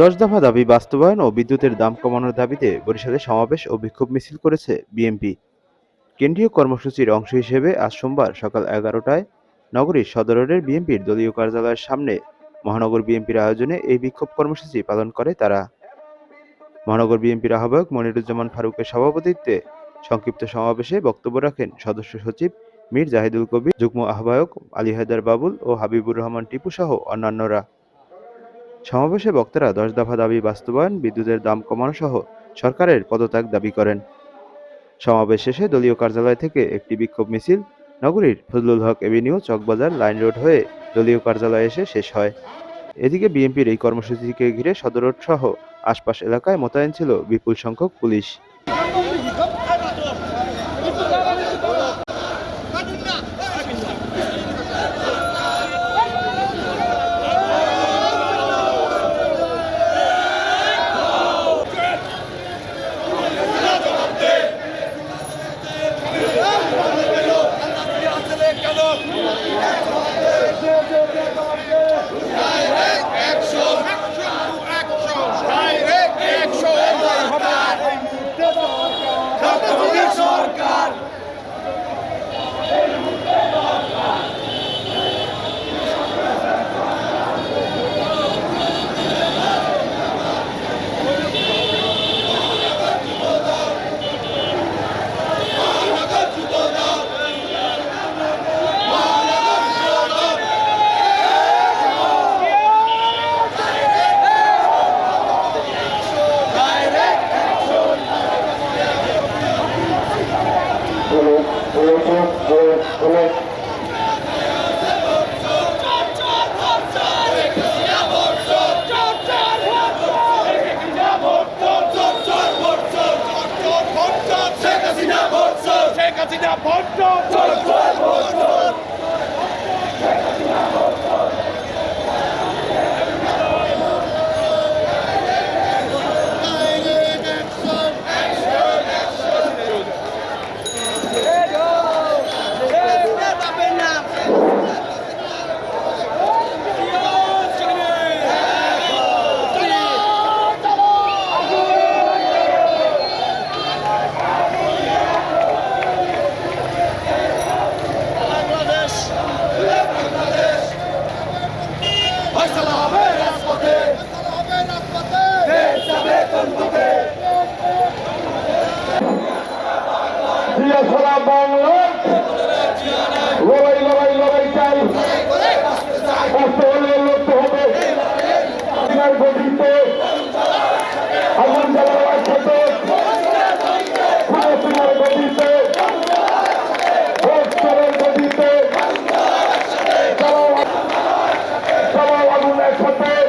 দশ দফা দাবি বাস্তবায়ন ও বিদ্যুতের দাম কমানোর দাবিতে বরিশালে সমাবেশ ও বিক্ষোভ মিছিল করেছে বিএনপি। কেন্দ্রীয় কর্মসূচির অংশ হিসেবে আজ সোমবার সকাল এগারোটায় নগরীর সদরের বিএনপির দলীয় কার্যালয়ের সামনে মহানগর বিএনপির আয়োজনে এই বিক্ষোভ কর্মসূচি পালন করে তারা। মহানগর বিএনপির আহ্বায়ক মনিরুজ্জামান ফারুকের সভাপতিত্বে সংক্ষিপ্ত সমাবেশে বক্তব্য রাখেন সদস্য সচিব মীর জাহিদুল কবির, যুগ্ম আহ্বায়ক আলী হায়দার বাবুল ও হাবিবুর রহমান টিপু সহ অন্যান্যরা। সমাবেশে বক্তারা দশ দফা দাবি বাস্তবায়ন, বিদ্যুতের দাম কমানো সহ সরকারের পদত্যাগ দাবি করেন। সমাবেশ শেষে দলীয় কার্যালয় থেকে একটি বিক্ষোভ মিছিল নগরীর Fazlul Huq avenue, Chawkbazar, line road হয়ে দলীয় কার্যালয়ে এসে শেষ হয়। এদিকে বিএনপির এই কর্মসূচিকে ঘিরে সদর সহ আশপাশ এলাকায় মোতায়েন ছিল বিপুল সংখ্যক পুলিশ। Sheikh vote Salah. হতে